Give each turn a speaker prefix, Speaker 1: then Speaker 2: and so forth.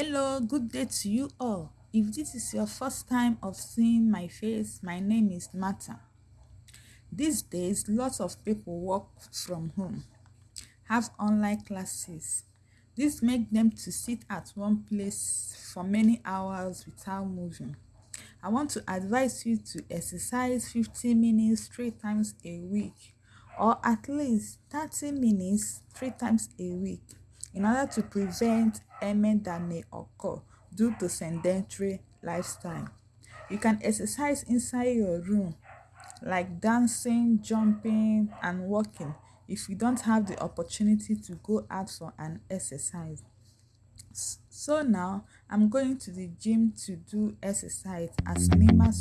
Speaker 1: Hello, good day to you all. If this is your first time of seeing my face, my name is Martha. These days, lots of people work from home, have online classes. This make them to sit at one place for many hours without moving. I want to advise you to exercise 15 minutes three times a week or at least 30 minutes three times a week in order to prevent ailment that may occur due to sedentary lifestyle. You can exercise inside your room like dancing, jumping and walking if you don't have the opportunity to go out for an exercise. So now I'm going to the gym to do exercise as minimal